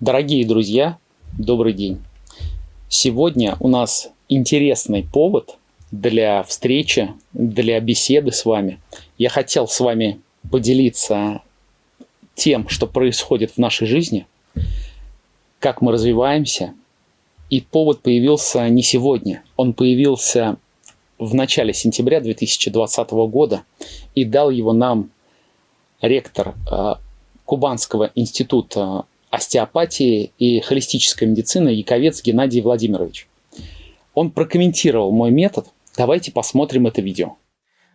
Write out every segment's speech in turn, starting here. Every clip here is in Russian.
Дорогие друзья, добрый день. Сегодня у нас интересный повод для встречи, для беседы с вами. Я хотел с вами поделиться тем, что происходит в нашей жизни, как мы развиваемся. И повод появился не сегодня, он появился в начале сентября 2020 года и дал его нам ректор э, Кубанского института остеопатии и холистической медицины Яковец Геннадий Владимирович. Он прокомментировал мой метод. Давайте посмотрим это видео.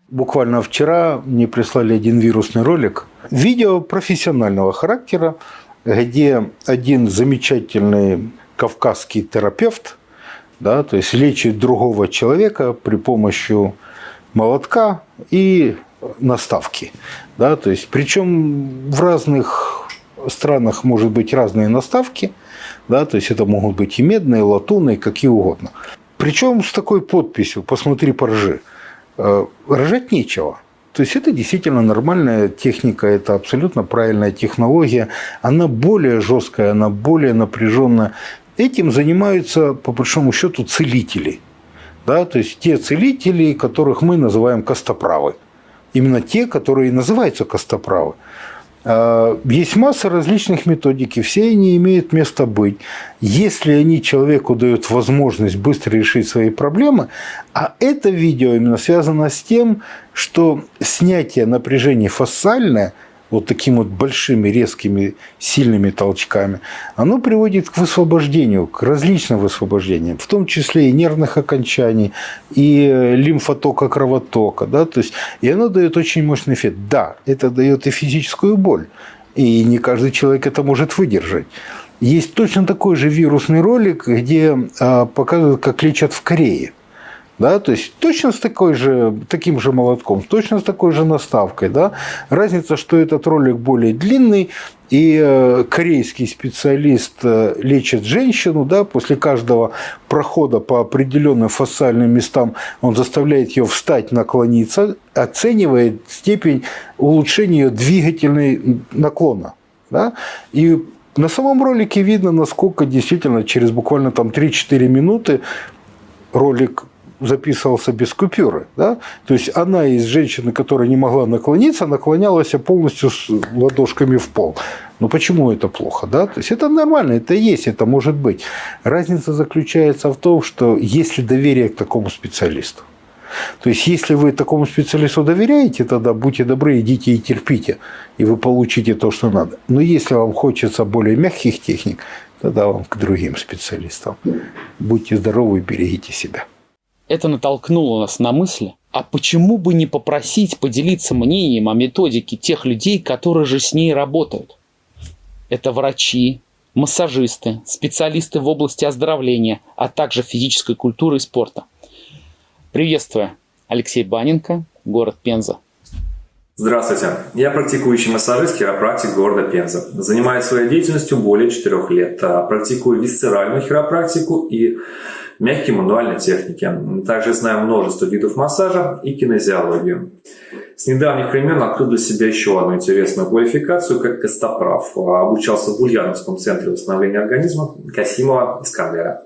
Буквально вчера мне прислали один вирусный ролик. Видео профессионального характера, где один замечательный кавказский терапевт, да, то есть лечит другого человека при помощи молотка и наставки. Да, то есть, причем в разных странах может быть разные наставки, да, то есть это могут быть и медные, и латунные, какие угодно. Причем с такой подписью «посмотри, поржи». Э, рожать нечего. То есть это действительно нормальная техника, это абсолютно правильная технология. Она более жесткая, она более напряженная. Этим занимаются, по большому счету, целители. Да? То есть те целители, которых мы называем костоправы. Именно те, которые называются костоправы. А, есть масса различных методик, и все они имеют место быть. Если они человеку дают возможность быстро решить свои проблемы, а это видео именно связано с тем, что снятие напряжения фасциальное – вот такими вот большими, резкими, сильными толчками, оно приводит к высвобождению, к различным высвобождениям, в том числе и нервных окончаний, и э, лимфотока, кровотока. Да? То есть, и оно дает очень мощный эффект. Да, это дает и физическую боль, и не каждый человек это может выдержать. Есть точно такой же вирусный ролик, где а, показывают, как лечат в Корее. Да, то есть точно с такой же, таким же молотком, точно с такой же наставкой. Да? Разница, что этот ролик более длинный, и э, корейский специалист э, лечит женщину, да, после каждого прохода по определенным фасциальным местам он заставляет ее встать, наклониться, оценивает степень улучшения ее двигательной наклона. Да? И на самом ролике видно, насколько действительно через буквально там 3-4 минуты ролик записывался без купюры. Да? То есть она из женщины, которая не могла наклониться, наклонялась полностью с ладошками в пол. Но почему это плохо? Да? То есть это нормально, это есть, это может быть. Разница заключается в том, что есть ли доверие к такому специалисту. То есть, если вы такому специалисту доверяете, тогда будьте добры, идите и терпите, и вы получите то, что надо. Но если вам хочется более мягких техник, тогда вам к другим специалистам. Будьте здоровы берегите себя. Это натолкнуло нас на мысль, а почему бы не попросить поделиться мнением о методике тех людей, которые же с ней работают? Это врачи, массажисты, специалисты в области оздоровления, а также физической культуры и спорта. Приветствую, Алексей Баненко, город Пенза. Здравствуйте, я практикующий массажист, хиропрактик города Пенза. Занимаюсь своей деятельностью более 4 лет. Практикую висцеральную хиропрактику и мягкие мануальные техники. Также знаю множество видов массажа и кинезиологию. С недавних времен открыл для себя еще одну интересную квалификацию, как костоправ. Обучался в Ульяновском центре восстановления организма Касимова Искандера.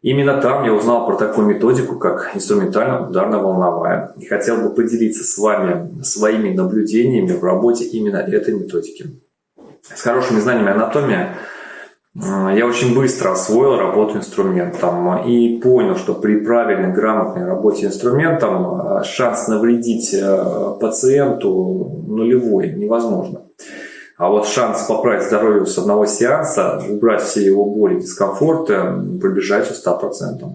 Именно там я узнал про такую методику, как инструментально-ударно-волновая. И хотел бы поделиться с вами своими наблюдениями в работе именно этой методики. С хорошими знаниями анатомии я очень быстро освоил работу инструментом и понял, что при правильной, грамотной работе инструментом э, шанс навредить э, пациенту нулевой, невозможно. А вот шанс поправить здоровье с одного сеанса, убрать все его боли, дискомфорты, приближается к 100%.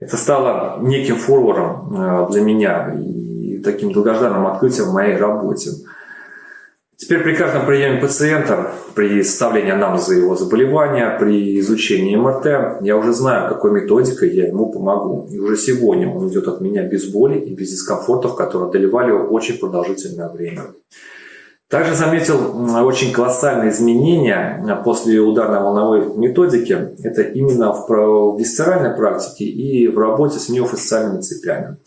Это стало неким форвардом э, для меня и таким долгожданным открытием в моей работе. Теперь при каждом приеме пациента, при составлении анализа его заболевания, при изучении МРТ, я уже знаю, какой методикой я ему помогу. И уже сегодня он идет от меня без боли и без дискомфортов, которые одолевали его очень продолжительное время. Также заметил очень колоссальные изменения после ударно-волновой методики. Это именно в висцеральной практике и в работе с миофасциальными цепями.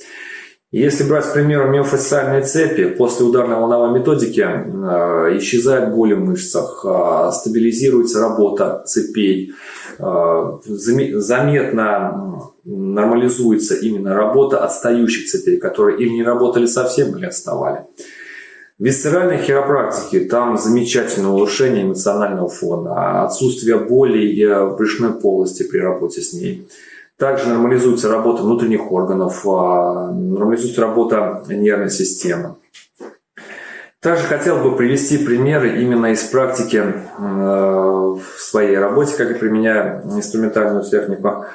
Если брать, к примеру, миофасциальные цепи, после ударно-волновой методики э, исчезает боль в мышцах, э, стабилизируется работа цепей, э, заметно нормализуется именно работа отстающих цепей, которые или не работали совсем, или отставали. В висцеральной хиропрактике там замечательное улучшение эмоционального фона, отсутствие боли и брюшной полости при работе с ней – также нормализуется работа внутренних органов, а, нормализуется работа нервной системы. Также хотел бы привести примеры именно из практики в своей работе, как я применяю инструментальную технику.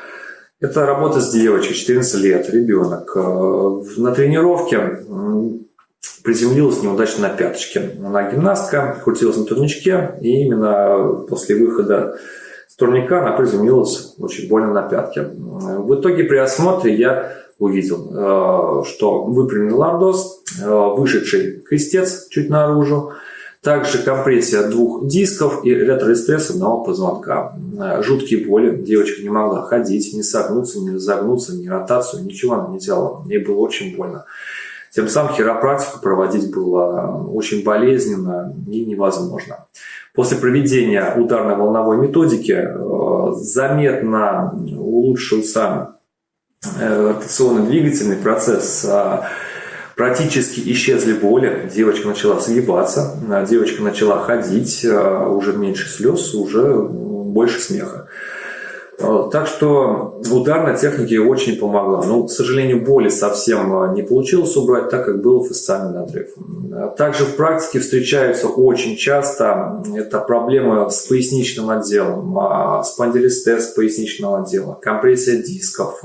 Это работа с девочкой, 14 лет, ребенок. Э, на тренировке приземлилась неудачно на пяточке. Она гимнастка, крутилась на турничке, и именно после выхода турника она приземлилась очень больно на пятке. В итоге при осмотре я увидел, э, что выпрямленный лордоз, э, вышедший крестец чуть наружу, также компрессия двух дисков и ретростресс одного позвонка. Э, жуткие боли. Девочка не могла ходить, не согнуться, не разогнуться, ни ротацию, ничего она не делала. Ей было очень больно. Тем самым хиропрактику проводить было очень болезненно и невозможно. После проведения ударно-волновой методики э, заметно улучшился э, ротационно-двигательный процесс, а практически исчезли боли, девочка начала сгибаться, девочка начала ходить, э, уже меньше слез, уже больше смеха. Э, так что ударная техника очень помогла. Но, к сожалению, боли совсем э, не получилось убрать, так как был фасциальный надрыв. Э, также в практике встречаются очень часто это проблемы с поясничным отделом, спондилистез поясничного отдела, компрессия дисков,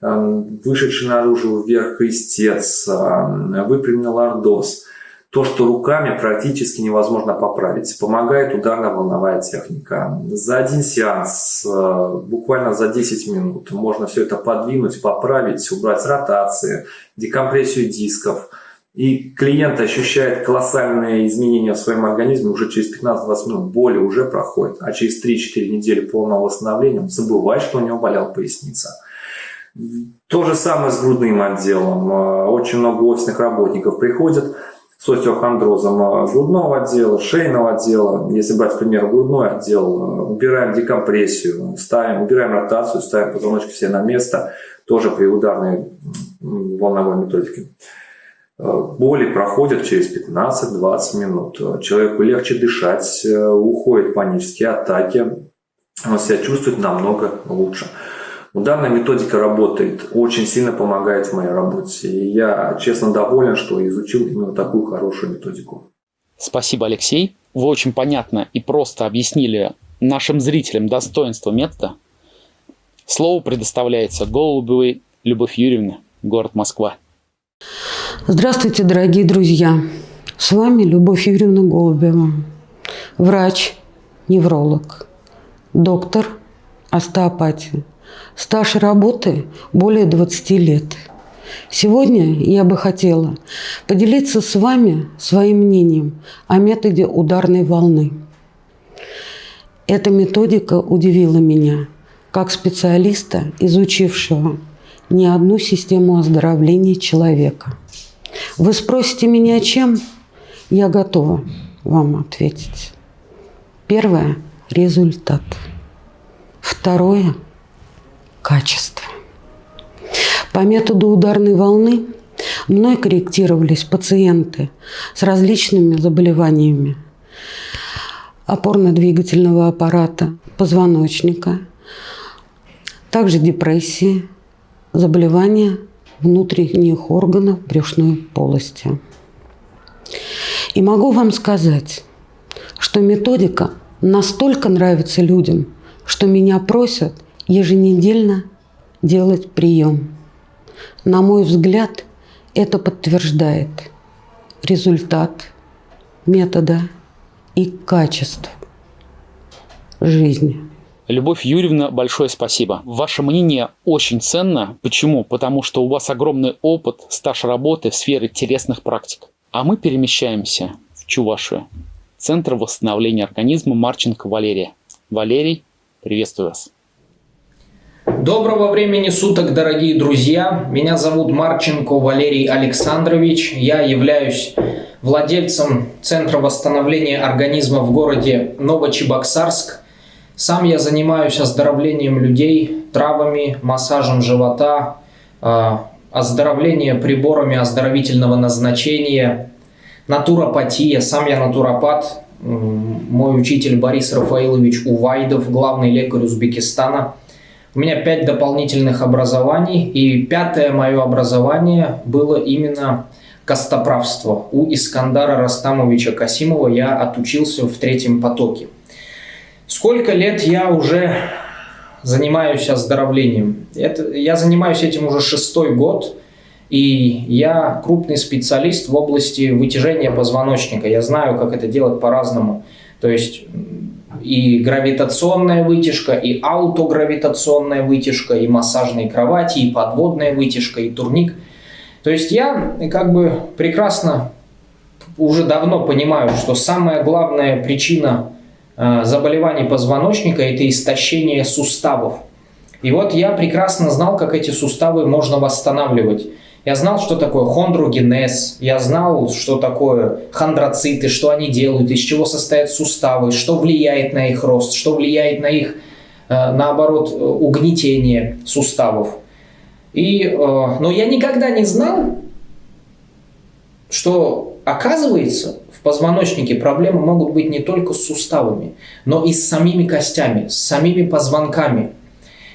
вышедший наружу вверх крестец, выпрямленный лордоз – то, что руками практически невозможно поправить. Помогает ударно-волновая техника. За один сеанс, э, буквально за 10 минут, можно все это подвинуть, поправить, убрать ротации, декомпрессию дисков. И клиент ощущает колоссальные изменения в своем организме уже через 15-20 минут. Боли уже проходит, а через 3-4 недели полного восстановления он забывает, что у него болела поясница. То же самое с грудным отделом. Э, очень много офисных работников приходят, с остеохондрозом грудного отдела, шейного отдела. Если брать, к примеру, грудной отдел, убираем декомпрессию, ставим, убираем ротацию, ставим позвоночки все на место, тоже при ударной волновой методике. Боли проходят через 15-20 минут. Человеку легче дышать, уходят панические атаки, он себя чувствует намного лучше. Данная методика работает, очень сильно помогает в моей работе. И я честно доволен, что изучил именно такую хорошую методику. Спасибо, Алексей. Вы очень понятно и просто объяснили нашим зрителям достоинство метода. Слово предоставляется Голубевой Любовь Юрьевна, город Москва. Здравствуйте, дорогие друзья. С вами Любовь Юрьевна Голубева, врач, невролог, доктор остеопатии. Стаж работы более 20 лет. Сегодня я бы хотела поделиться с вами своим мнением о методе ударной волны. Эта методика удивила меня, как специалиста, изучившего не одну систему оздоровления человека. Вы спросите меня, чем? Я готова вам ответить. Первое – результат. Второе – качество. По методу ударной волны мной корректировались пациенты с различными заболеваниями опорно-двигательного аппарата, позвоночника, также депрессии, заболевания внутренних органов брюшной полости. И могу вам сказать, что методика настолько нравится людям, что меня просят – еженедельно делать прием. На мой взгляд, это подтверждает результат метода и качество жизни. Любовь Юрьевна, большое спасибо. Ваше мнение очень ценно. Почему? Потому что у вас огромный опыт, стаж работы в сфере телесных практик. А мы перемещаемся в Чувашию. Центр восстановления организма Марченко Валерия. Валерий, приветствую вас. Доброго времени суток, дорогие друзья! Меня зовут Марченко Валерий Александрович. Я являюсь владельцем Центра восстановления организма в городе Новочебоксарск. Сам я занимаюсь оздоровлением людей, травами, массажем живота, а, оздоровлением приборами оздоровительного назначения, натуропатия. Сам я натуропат. Мой учитель Борис Рафаилович Увайдов, главный лекарь Узбекистана – у меня пять дополнительных образований, и пятое мое образование было именно костоправство. У Искандара Растамовича Касимова я отучился в третьем потоке. Сколько лет я уже занимаюсь оздоровлением? Это, я занимаюсь этим уже шестой год, и я крупный специалист в области вытяжения позвоночника. Я знаю, как это делать по-разному. То есть и гравитационная вытяжка, и аутогравитационная вытяжка, и массажные кровати, и подводная вытяжка, и турник. То есть я как бы прекрасно уже давно понимаю, что самая главная причина э, заболеваний позвоночника – это истощение суставов. И вот я прекрасно знал, как эти суставы можно восстанавливать. Я знал, что такое хондрогенез, я знал, что такое хондроциты, что они делают, из чего состоят суставы, что влияет на их рост, что влияет на их, э, наоборот, угнетение суставов. И, э, но я никогда не знал, что оказывается в позвоночнике проблемы могут быть не только с суставами, но и с самими костями, с самими позвонками –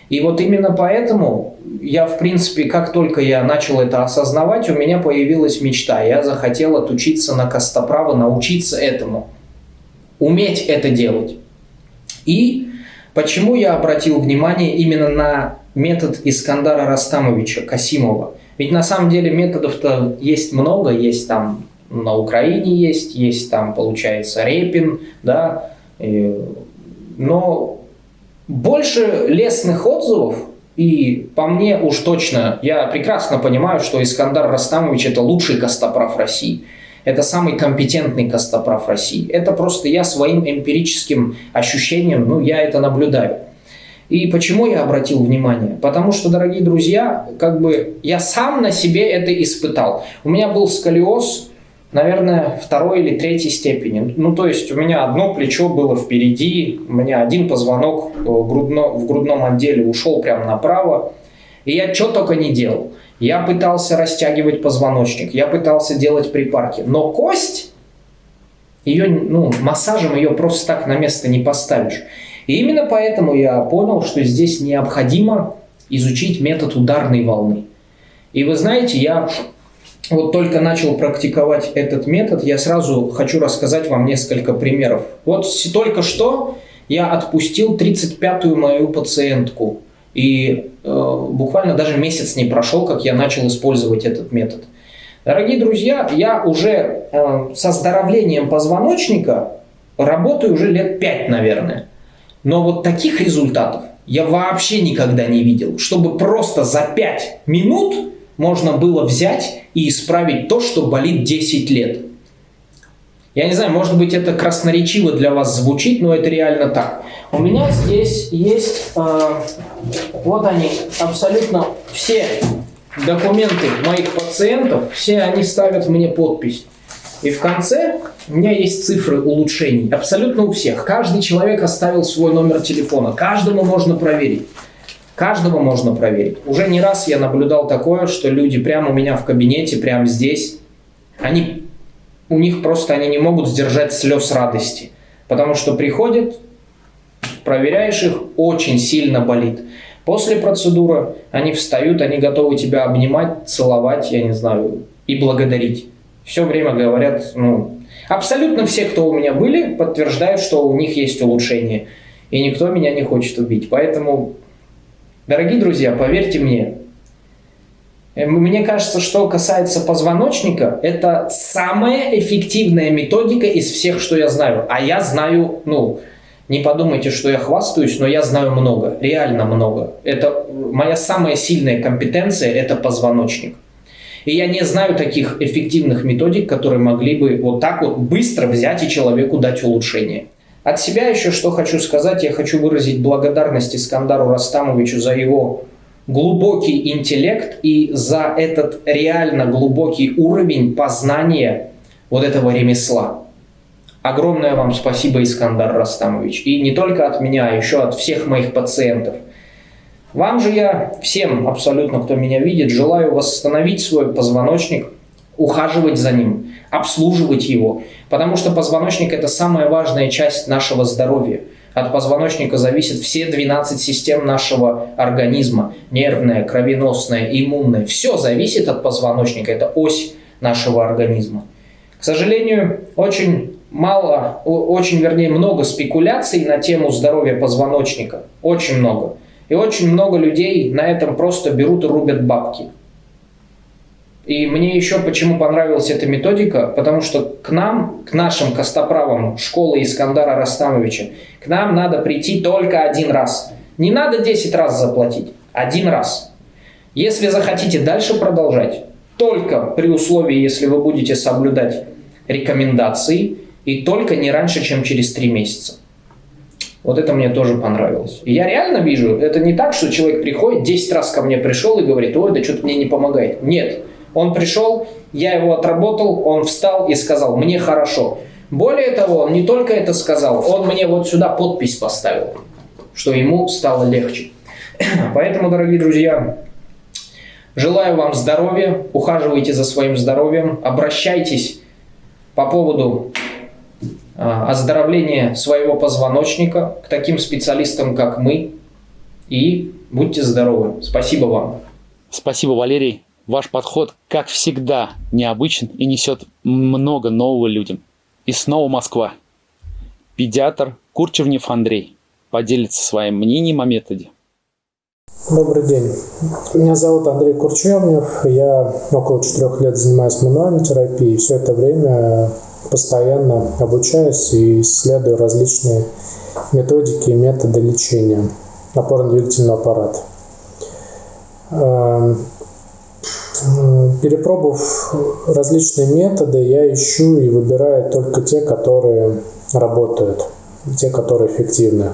и вот именно поэтому я, в принципе, как только я начал это осознавать, у меня появилась мечта. Я захотел отучиться на костоправо, научиться этому, уметь это делать. И почему я обратил внимание именно на метод Искандара Растамовича Касимова? Ведь на самом деле методов-то есть много, есть там на Украине есть, есть там, получается, Репин, да, но больше лестных отзывов, и по мне уж точно, я прекрасно понимаю, что Искандар Растамович это лучший костоправ России. Это самый компетентный костоправ России. Это просто я своим эмпирическим ощущением, ну, я это наблюдаю. И почему я обратил внимание? Потому что, дорогие друзья, как бы я сам на себе это испытал. У меня был сколиоз, наверное, второй или третьей степени. Ну, то есть у меня одно плечо было впереди, у меня один позвонок в, э, грудно, в грудном отделе ушел прямо направо. И я что только не делал. Я пытался растягивать позвоночник, я пытался делать припарки. Но кость, ее, ну, массажем ее просто так на место не поставишь. И именно поэтому я понял, что здесь необходимо изучить метод ударной волны. И вы знаете, я вот только начал практиковать этот метод, я сразу хочу рассказать вам несколько примеров. Вот только что я отпустил 35-ю мою пациентку. И э, буквально даже месяц не прошел, как я начал использовать этот метод. Дорогие друзья, я уже э, с оздоровлением позвоночника работаю уже лет 5, наверное. Но вот таких результатов я вообще никогда не видел. Чтобы просто за 5 минут можно было взять и исправить то, что болит 10 лет. Я не знаю, может быть это красноречиво для вас звучит, но это реально так. У меня здесь есть, э, вот они, абсолютно все документы моих пациентов, все они ставят мне подпись. И в конце у меня есть цифры улучшений, абсолютно у всех. Каждый человек оставил свой номер телефона, каждому можно проверить. Каждого можно проверить. Уже не раз я наблюдал такое, что люди прямо у меня в кабинете, прямо здесь, они, у них просто они не могут сдержать слез радости. Потому что приходят, проверяешь их, очень сильно болит. После процедуры они встают, они готовы тебя обнимать, целовать, я не знаю, и благодарить. Все время говорят, ну, абсолютно все, кто у меня были, подтверждают, что у них есть улучшение. И никто меня не хочет убить. Поэтому Дорогие друзья, поверьте мне, э, мне кажется, что касается позвоночника, это самая эффективная методика из всех, что я знаю. А я знаю, ну, не подумайте, что я хвастаюсь, но я знаю много, реально много. Это моя самая сильная компетенция – это позвоночник. И я не знаю таких эффективных методик, которые могли бы вот так вот быстро взять и человеку дать улучшение. От себя еще что хочу сказать, я хочу выразить благодарность Искандару Растамовичу за его глубокий интеллект и за этот реально глубокий уровень познания вот этого ремесла. Огромное вам спасибо, Искандар Растамович. И не только от меня, а еще от всех моих пациентов. Вам же я, всем абсолютно, кто меня видит, желаю восстановить свой позвоночник, ухаживать за ним, обслуживать его. Потому что позвоночник – это самая важная часть нашего здоровья. От позвоночника зависят все 12 систем нашего организма. Нервная, кровеносная, иммунная. Все зависит от позвоночника. Это ось нашего организма. К сожалению, очень мало, очень, вернее, много спекуляций на тему здоровья позвоночника. Очень много. И очень много людей на этом просто берут и рубят бабки. И мне еще почему понравилась эта методика, потому что к нам, к нашим костоправам школы Искандара Растамовича, к нам надо прийти только один раз. Не надо 10 раз заплатить, один раз. Если захотите дальше продолжать, только при условии, если вы будете соблюдать рекомендации, и только не раньше, чем через 3 месяца. Вот это мне тоже понравилось. И я реально вижу, это не так, что человек приходит, 10 раз ко мне пришел и говорит, ой, да что-то мне не помогает. Нет, он пришел, я его отработал, он встал и сказал, мне хорошо. Более того, он не только это сказал, он мне вот сюда подпись поставил, что ему стало легче. Поэтому, дорогие друзья, желаю вам здоровья, ухаживайте за своим здоровьем, обращайтесь по поводу а, оздоровления своего позвоночника к таким специалистам, как мы. И будьте здоровы. Спасибо вам. Спасибо, Валерий. Ваш подход, как всегда, необычен и несет много нового людям. И снова Москва. Педиатр Курчевнев Андрей поделится своим мнением о методе. Добрый день. Меня зовут Андрей Курчевнев. Я около четырех лет занимаюсь мануальной терапией. Все это время постоянно обучаюсь и исследую различные методики и методы лечения опорно-двигательного аппарата. Эм, перепробовав различные методы, я ищу и выбираю только те, которые работают, те, которые эффективны.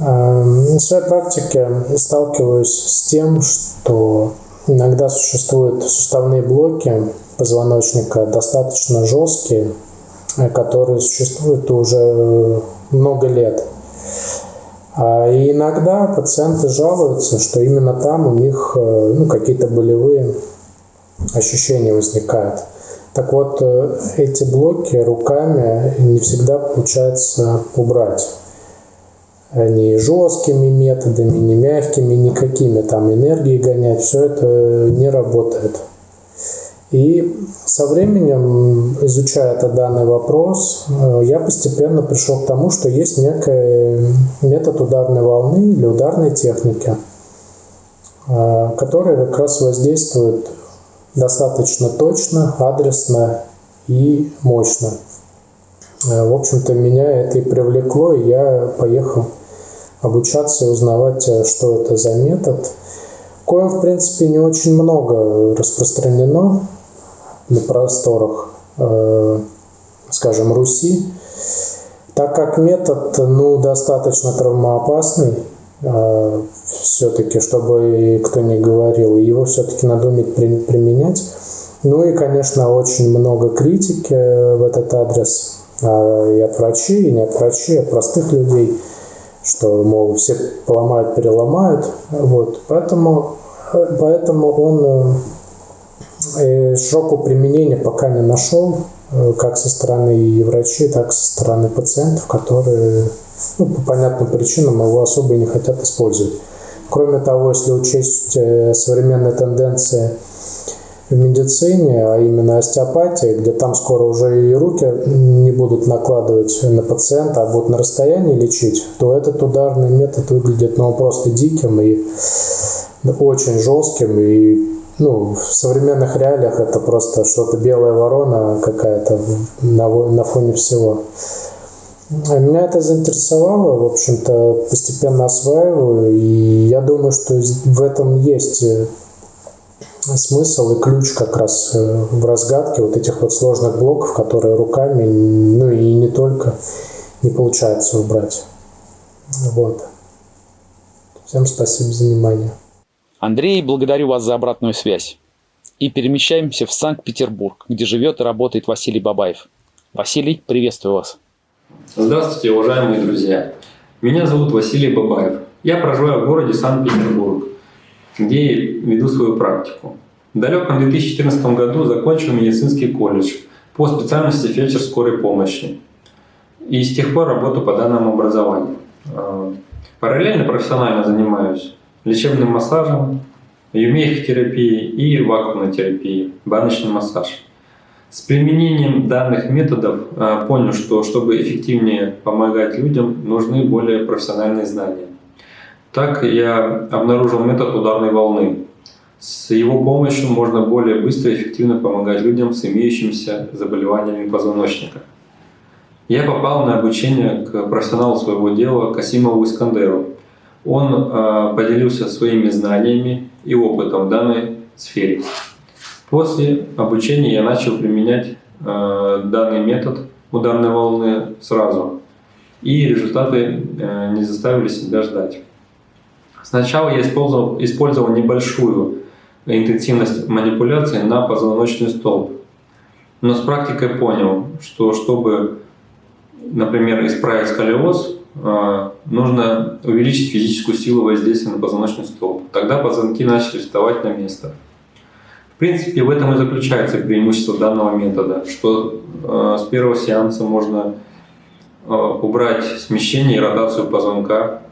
Эм, в своей практике сталкиваюсь с тем, что иногда существуют суставные блоки, позвоночника достаточно жесткие, э, которые существуют уже много лет. А и иногда пациенты жалуются, что именно там у них э, ну, какие-то болевые ощущения возникают. Так вот, э, эти блоки руками не всегда получается убрать. Не жесткими методами, не мягкими, никакими там энергии гонять, все это не работает. И со временем, изучая этот данный вопрос, э, я постепенно пришел к тому, что есть некий метод ударной волны или ударной техники, э, который как раз воздействует достаточно точно, адресно и мощно. Э, в общем-то, меня это и привлекло, и я поехал обучаться и узнавать, что это за метод. Коим, в принципе, не очень много распространено на просторах, э, скажем, Руси, так как метод ну, достаточно травмоопасный, э, все-таки, чтобы кто не говорил, его все-таки надо уметь применять. Ну и, конечно, очень много критики в этот адрес и от врачей, и не от врачей, от простых людей, что, мол, все поломают, переломают. Вот. Поэтому, э, поэтому он Э, широкого применения пока не нашел, э, как со стороны и врачей, так и со стороны пациентов, которые ну, по понятным причинам его особо и не хотят использовать. Кроме того, если учесть э, современные тенденции в медицине, а именно остеопатия, где там скоро уже и руки не будут накладывать на пациента, а будут на расстоянии лечить, то этот ударный метод выглядит ну, просто диким и очень жестким и ну, в современных реалиях это просто что-то белая ворона какая-то на, на фоне всего. Меня это заинтересовало, в общем-то, постепенно осваиваю, и я думаю, что в этом есть э, смысл и ключ как раз э, в разгадке вот этих вот сложных блоков, которые руками, ну и не только, не получается убрать. Вот. Всем спасибо за внимание. Андрей, благодарю вас за обратную связь. И перемещаемся в Санкт-Петербург, где живет и работает Василий Бабаев. Василий, приветствую вас. Здравствуйте, уважаемые друзья. Меня зовут Василий Бабаев. Я проживаю в городе Санкт-Петербург, где веду свою практику. В далеком 2014 году закончил медицинский колледж по специальности фельдшер скорой помощи. И с тех пор работаю по данному образованию. А, параллельно профессионально занимаюсь лечебным массажем, юмеихтерапией и вакуумной терапией, баночный массаж. С применением данных методов а, понял, что чтобы эффективнее помогать людям, нужны более профессиональные знания. Так я обнаружил метод ударной волны. С его помощью можно более быстро и эффективно помогать людям с имеющимися заболеваниями позвоночника. Я попал на обучение к профессионалу своего дела Касимову Искандеру. Он э, поделился своими знаниями и опытом в данной сфере. После обучения я начал применять э, данный метод ударной волны сразу. И результаты э, не заставили себя ждать. Сначала я использовал, использовал небольшую интенсивность манипуляции на позвоночный столб. Но с практикой понял, что чтобы, например, исправить сколиоз, нужно увеличить физическую силу воздействия на позвоночный столб. Тогда позвонки начали вставать на место. В принципе, в этом и заключается преимущество данного метода, что а, с первого сеанса можно а, убрать смещение и ротацию позвонка,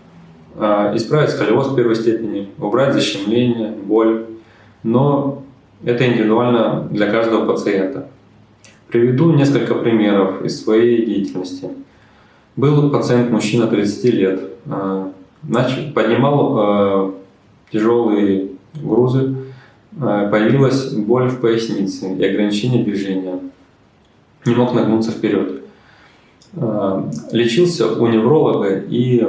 исправить сколиоз первой степени, убрать защемление, боль, но это индивидуально для каждого пациента. Приведу несколько примеров из своей деятельности. Был пациент, мужчина 30 лет, а, начал, поднимал а, тяжелые грузы, а, появилась боль в пояснице и ограничение движения. Не мог нагнуться вперед. Лечился у невролога и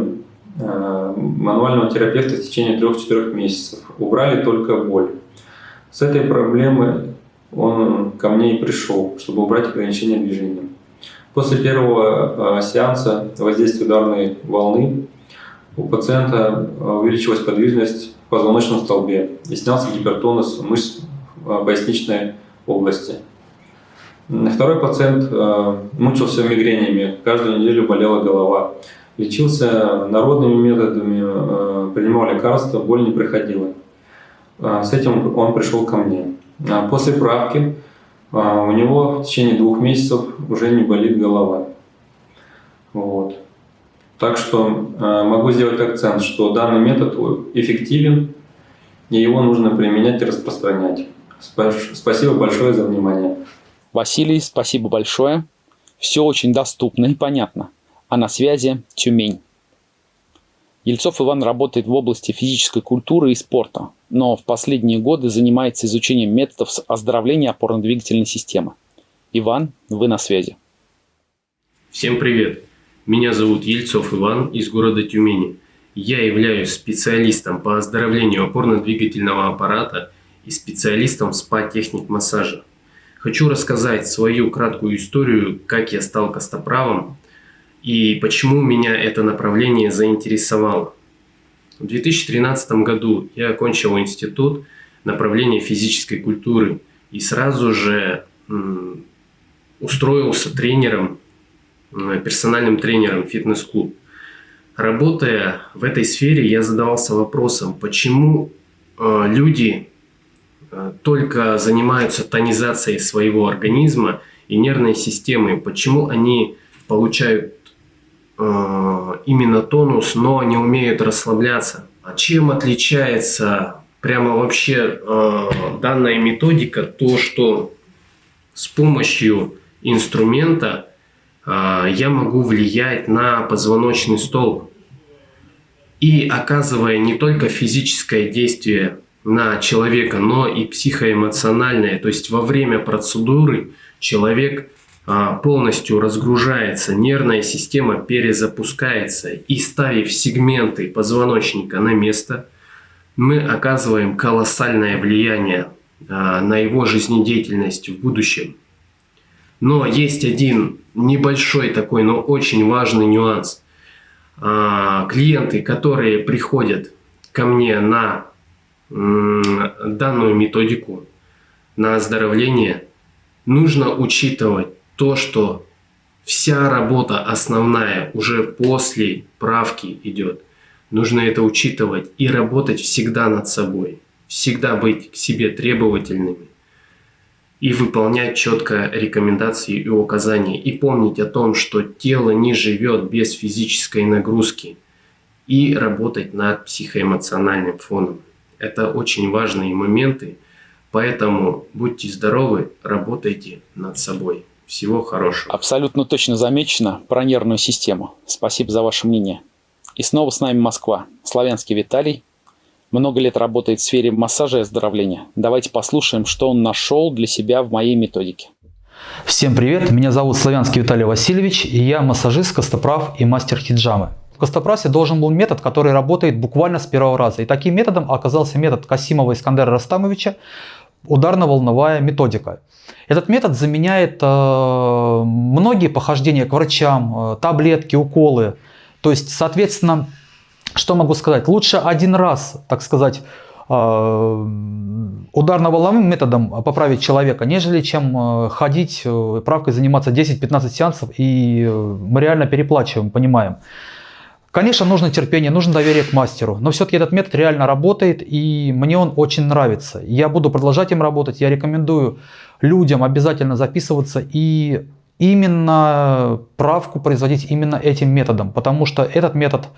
мануального терапевта в течение 3-4 месяцев. Убрали только боль. С этой проблемой он ко мне и пришел, чтобы убрать ограничения движения. После первого а, сеанса воздействия ударной волны у пациента а, увеличилась подвижность в позвоночном столбе и снялся гипертонус мышц а, поясничной области. Второй пациент мучился мигренями, каждую неделю болела голова. Лечился народными методами, принимал лекарства, боль не приходила. С этим он пришел ко мне. После правки а, у него в течение двух месяцев уже не болит голова. Вот. Так что а, могу сделать акцент, что данный метод эффективен, и его нужно применять и распространять. Спасибо большое за внимание. Василий, спасибо большое. Все очень доступно и понятно. А на связи Тюмень. Ельцов Иван работает в области физической культуры и спорта, но в последние годы занимается изучением методов оздоровления опорно-двигательной системы. Иван, вы на связи. Всем привет! Меня зовут Ельцов Иван из города Тюмени. Я являюсь специалистом по оздоровлению опорно-двигательного аппарата и специалистом спа-техник массажа. Хочу рассказать свою краткую историю, как я стал костоправом и почему меня это направление заинтересовало. В 2013 году я окончил институт направления физической культуры и сразу же устроился тренером, персональным тренером фитнес-клуб. Работая в этой сфере, я задавался вопросом, почему э, люди э, только занимаются тонизацией своего организма и нервной системы, почему они получают Э, именно тонус, но не умеют расслабляться. А чем отличается прямо вообще э, данная методика? То, что с помощью инструмента э, я могу влиять на позвоночный столб. И оказывая не только физическое действие на человека, но и психоэмоциональное. То есть во время процедуры человек полностью разгружается, нервная система перезапускается и ставив сегменты позвоночника на место, мы оказываем колоссальное влияние а, на его жизнедеятельность в будущем. Но есть один небольшой такой, но очень важный нюанс. А, клиенты, которые приходят ко мне на данную методику, на оздоровление, нужно учитывать то, что вся работа основная уже после правки идет. Нужно это учитывать и работать всегда над собой. Всегда быть к себе требовательными и выполнять четко рекомендации и указания. И помнить о том, что тело не живет без физической нагрузки. И работать над психоэмоциональным фоном. Это очень важные моменты. Поэтому будьте здоровы, работайте над собой. Всего хорошего. Абсолютно точно замечено про нервную систему. Спасибо за ваше мнение. И снова с нами Москва. Славянский Виталий. Много лет работает в сфере массажа и оздоровления. Давайте послушаем, что он нашел для себя в моей методике. Всем привет, меня зовут Славянский Виталий Васильевич, и я массажист, костоправ и мастер хиджамы. В костоправсе должен был метод, который работает буквально с первого раза. И таким методом оказался метод Касимова Искандера Растамовича, ударно-волновая методика. Этот метод заменяет э, многие похождения к врачам, э, таблетки, уколы. То есть, соответственно, что могу сказать? Лучше один раз, так сказать, э, ударно-волновым методом поправить человека, нежели чем э, ходить э, правкой заниматься 10-15 сеансов, и мы реально переплачиваем, понимаем. Конечно, нужно терпение, нужно доверие к мастеру, но все-таки этот метод реально работает, и мне он очень нравится. Я буду продолжать им работать, я рекомендую людям обязательно записываться и именно правку производить именно этим методом, потому что этот метод,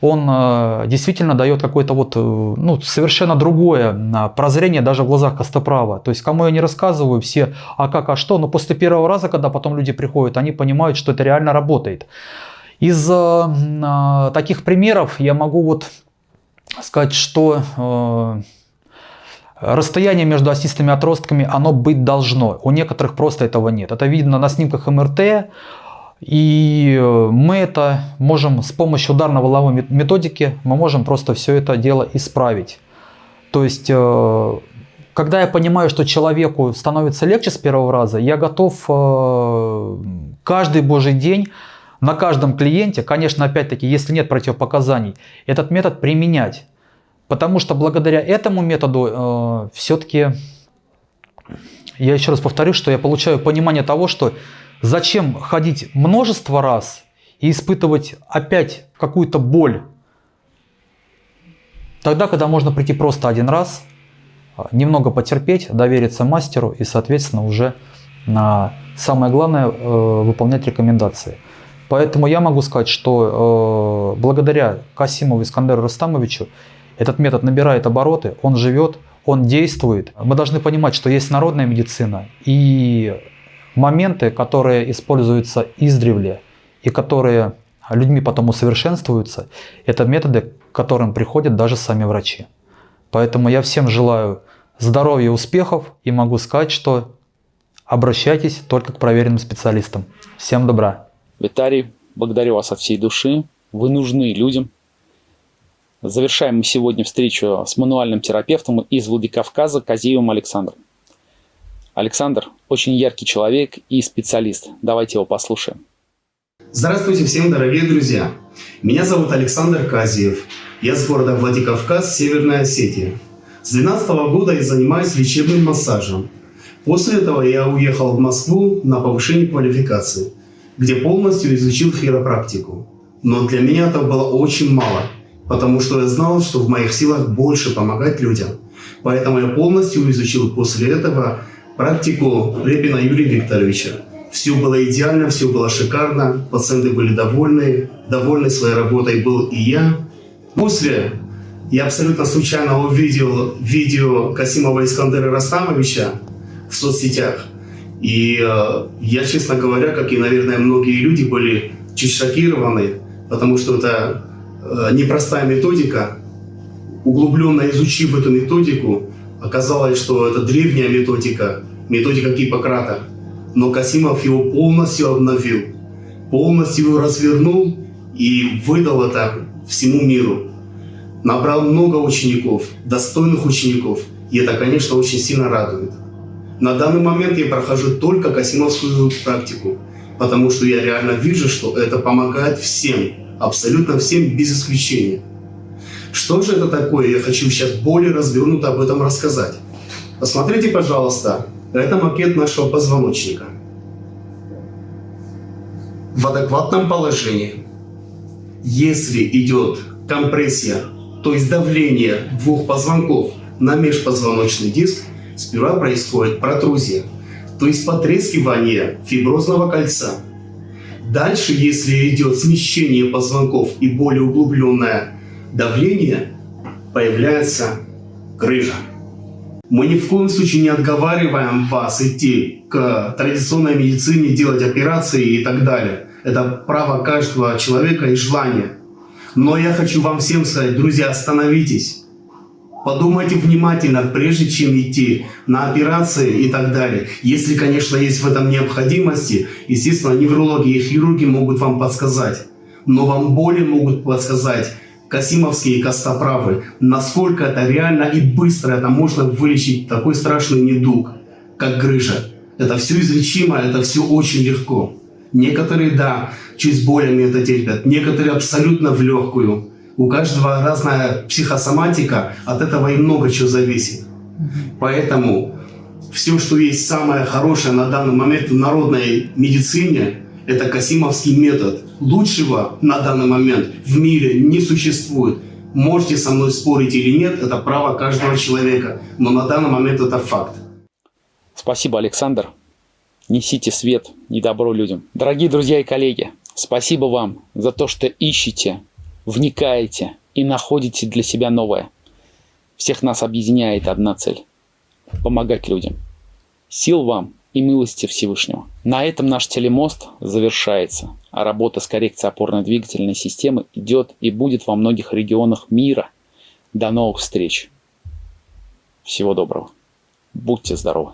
он э, действительно дает какое-то вот, э, ну, совершенно другое э, прозрение даже в глазах Костоправа. То есть, кому я не рассказываю все, а как, а что, но после первого раза, когда потом люди приходят, они понимают, что это реально работает. Из э, таких примеров я могу вот сказать, что э, расстояние между осистыми отростками, оно быть должно. У некоторых просто этого нет. Это видно на снимках МРТ. И мы это можем с помощью ударно-воловой методики, мы можем просто все это дело исправить. То есть, э, когда я понимаю, что человеку становится легче с первого раза, я готов э, каждый божий день на каждом клиенте, конечно, опять-таки, если нет противопоказаний, этот метод применять. Потому что благодаря этому методу э, все-таки, я еще раз повторю, что я получаю понимание того, что зачем ходить множество раз и испытывать опять какую-то боль, тогда, когда можно прийти просто один раз, немного потерпеть, довериться мастеру и, соответственно, уже на самое главное э, выполнять рекомендации. Поэтому я могу сказать, что э, благодаря Касимову Искандеру Рустамовичу этот метод набирает обороты, он живет, он действует. Мы должны понимать, что есть народная медицина и моменты, которые используются издревле и которые людьми потом усовершенствуются, это методы, к которым приходят даже сами врачи. Поэтому я всем желаю здоровья, успехов и могу сказать, что обращайтесь только к проверенным специалистам. Всем добра! Виталий, благодарю вас от всей души. Вы нужны людям. Завершаем мы сегодня встречу с мануальным терапевтом из Владикавказа Казиевым Александром. Александр очень яркий человек и специалист. Давайте его послушаем. Здравствуйте всем, дорогие друзья! Меня зовут Александр Казиев. Я с города Владикавказ, Северная Осетия. С 2012 года я занимаюсь лечебным массажем. После этого я уехал в Москву на повышение квалификации – где полностью изучил хиропрактику. Но для меня это было очень мало, потому что я знал, что в моих силах больше помогать людям. Поэтому я полностью изучил после этого практику Репина Юрия Викторовича. Все было идеально, все было шикарно, пациенты были довольны, довольны своей работой был и я. После я абсолютно случайно увидел видео Касимова Искандера Растамовича в соцсетях. И э, я, честно говоря, как и, наверное, многие люди, были чуть шокированы, потому что это э, непростая методика. Углубленно изучив эту методику, оказалось, что это древняя методика, методика Гиппократа. Но Касимов его полностью обновил, полностью его развернул и выдал это всему миру. Набрал много учеников, достойных учеников, и это, конечно, очень сильно радует. На данный момент я прохожу только касимовскую практику, потому что я реально вижу, что это помогает всем, абсолютно всем без исключения. Что же это такое? Я хочу сейчас более развернуто об этом рассказать. Посмотрите, пожалуйста, это макет нашего позвоночника. В адекватном положении, если идет компрессия, то есть давление двух позвонков на межпозвоночный диск, сперва происходит протрузия, то есть потрескивание фиброзного кольца. Дальше, если идет смещение позвонков и более углубленное давление, появляется грыжа. Мы ни в коем случае не отговариваем вас идти к традиционной медицине, делать операции и так далее. Это право каждого человека и желание. Но я хочу вам всем сказать, друзья, остановитесь. Подумайте внимательно, прежде чем идти на операции и так далее. Если, конечно, есть в этом необходимости, естественно, неврологи и хирурги могут вам подсказать. Но вам более могут подсказать Касимовские костоправы, насколько это реально и быстро это можно вылечить такой страшный недуг, как грыжа. Это все излечимо, это все очень легко. Некоторые, да, чуть болями это терпят, некоторые абсолютно в легкую. У каждого разная психосоматика, от этого и много чего зависит. Поэтому все, что есть самое хорошее на данный момент в народной медицине, это Касимовский метод. Лучшего на данный момент в мире не существует. Можете со мной спорить или нет, это право каждого человека. Но на данный момент это факт. Спасибо, Александр. Несите свет и добро людям. Дорогие друзья и коллеги, спасибо вам за то, что ищете, вникаете и находите для себя новое. Всех нас объединяет одна цель – помогать людям. Сил вам и милости Всевышнего. На этом наш телемост завершается, а работа с коррекцией опорно-двигательной системы идет и будет во многих регионах мира. До новых встреч. Всего доброго. Будьте здоровы.